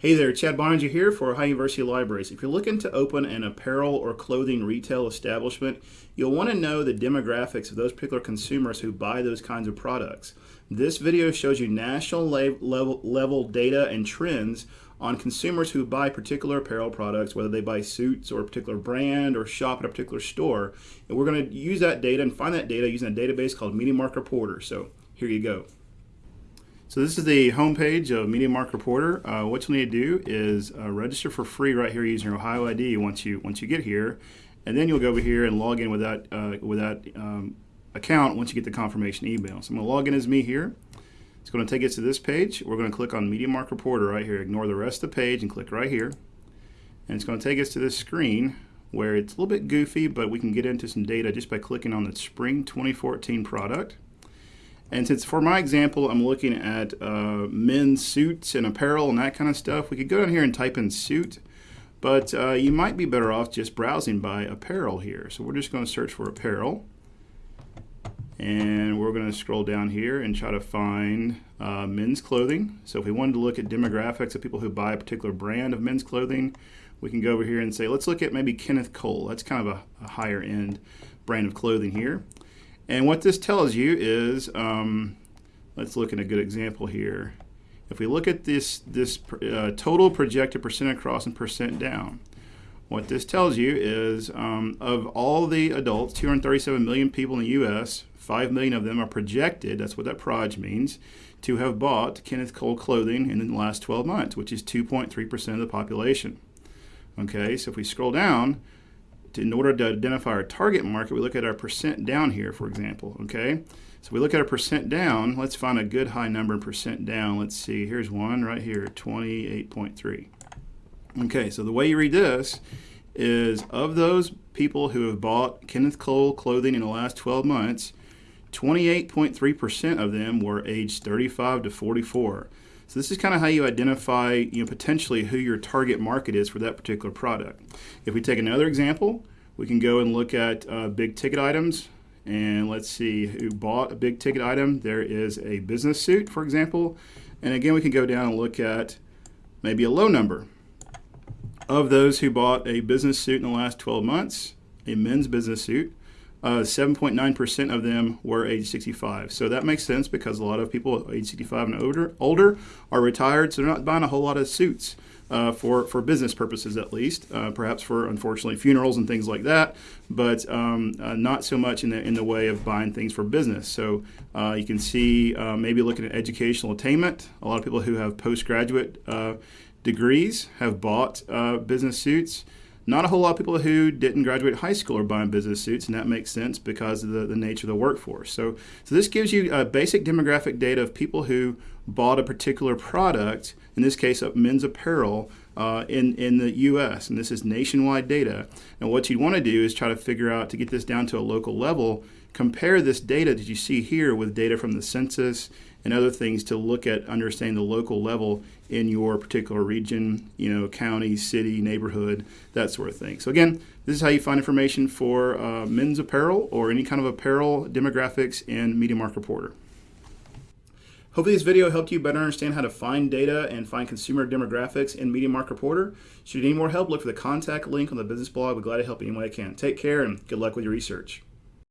Hey there, Chad Boeninger here for Ohio University Libraries. If you're looking to open an apparel or clothing retail establishment, you'll want to know the demographics of those particular consumers who buy those kinds of products. This video shows you national level, level data and trends on consumers who buy particular apparel products, whether they buy suits or a particular brand or shop at a particular store. And we're going to use that data and find that data using a database called MediaMark Reporter. So here you go. So this is the homepage of Media MediaMark Reporter. Uh, what you'll need to do is uh, register for free right here using your Ohio ID once you once you get here, and then you'll go over here and log in with that uh, with that um, account once you get the confirmation email. So I'm going to log in as me here. It's going to take us to this page. We're going to click on Media MediaMark Reporter right here. Ignore the rest of the page and click right here. And it's going to take us to this screen where it's a little bit goofy, but we can get into some data just by clicking on the Spring 2014 product. And since for my example, I'm looking at uh, men's suits and apparel and that kind of stuff, we could go down here and type in suit, but uh, you might be better off just browsing by apparel here. So we're just going to search for apparel. And we're going to scroll down here and try to find uh, men's clothing. So if we wanted to look at demographics of people who buy a particular brand of men's clothing, we can go over here and say, let's look at maybe Kenneth Cole. That's kind of a, a higher end brand of clothing here. And what this tells you is, um, let's look at a good example here. If we look at this, this uh, total projected percent across and percent down, what this tells you is um, of all the adults, 237 million people in the U.S., 5 million of them are projected, that's what that proj means, to have bought Kenneth Cole clothing in the last 12 months, which is 2.3% of the population. Okay, so if we scroll down, in order to identify our target market, we look at our percent down here, for example, okay? So we look at our percent down, let's find a good high number in percent down. Let's see, here's one right here, 28.3. Okay, so the way you read this is of those people who have bought Kenneth Cole clothing in the last 12 months, 28.3% of them were aged 35 to 44. So this is kind of how you identify, you know, potentially who your target market is for that particular product. If we take another example, we can go and look at uh, big ticket items and let's see who bought a big ticket item. There is a business suit, for example. And again, we can go down and look at maybe a low number. Of those who bought a business suit in the last 12 months, a men's business suit, 7.9% uh, of them were age 65. So that makes sense because a lot of people age 65 and older, older are retired, so they're not buying a whole lot of suits. Uh, for, for business purposes at least, uh, perhaps for unfortunately funerals and things like that, but um, uh, not so much in the in the way of buying things for business. So uh, you can see uh, maybe looking at educational attainment. A lot of people who have postgraduate degrees have bought business suits. Not a whole lot of people who didn't graduate high school are buying business suits, and that makes sense because of the, the nature of the workforce. So, so this gives you a basic demographic data of people who bought a particular product, in this case, of men's apparel, uh, in, in the US. And this is nationwide data. And what you'd want to do is try to figure out, to get this down to a local level, compare this data that you see here with data from the census and other things to look at understanding the local level in your particular region, you know, county, city, neighborhood, that sort of thing. So again, this is how you find information for uh, men's apparel or any kind of apparel demographics in MediaMark Reporter. Hopefully this video helped you better understand how to find data and find consumer demographics in MediaMark Reporter. Should you need more help, look for the contact link on the business blog. We're glad to help any way I can. Take care and good luck with your research.